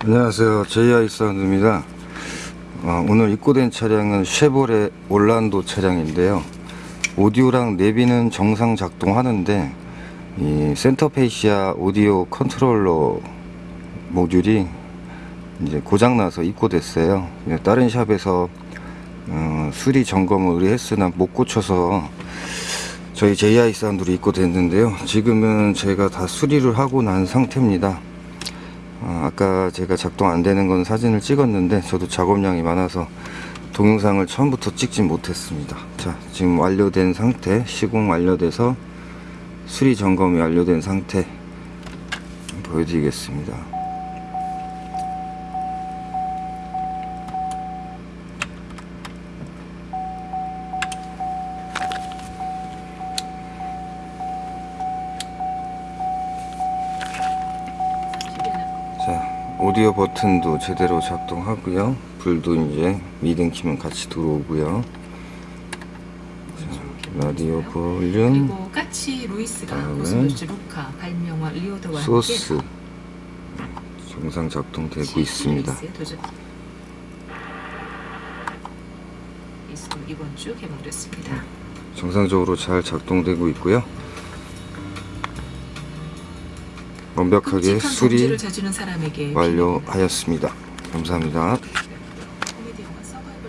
안녕하세요. JI 사운드입니다. 어, 오늘 입고된 차량은 쉐보레 올란도 차량인데요. 오디오랑 내비는 정상 작동하는데 이 center fascia 오디오 컨트롤러 모듈이 이제 고장나서 입고됐어요. 다른 shop에서 어, 수리 점검을 의뢰했으나 못 고쳐서 저희 JI 사운드로 입고됐는데요. 지금은 제가 다 수리를 하고 난 상태입니다 아, 아까 제가 작동 안 되는 건 사진을 찍었는데 저도 작업량이 많아서 동영상을 처음부터 찍지 못했습니다. 자 지금 완료된 상태 시공 완료돼서 수리 점검이 완료된 상태 보여드리겠습니다 오디오 버튼도 제대로 작동하고요. 불도 이제 미등 키면 같이 들어오고요. 자, 라디오 볼륨. 그리고 까치 루이스가 고스모스 루카 발명왕 리오더와 소스. 정상 작동되고 치 있습니다. 이번 주 개봉됐습니다. 정상적으로 잘 작동되고 있고요 완벽하게 수리 완료하였습니다. 감사합니다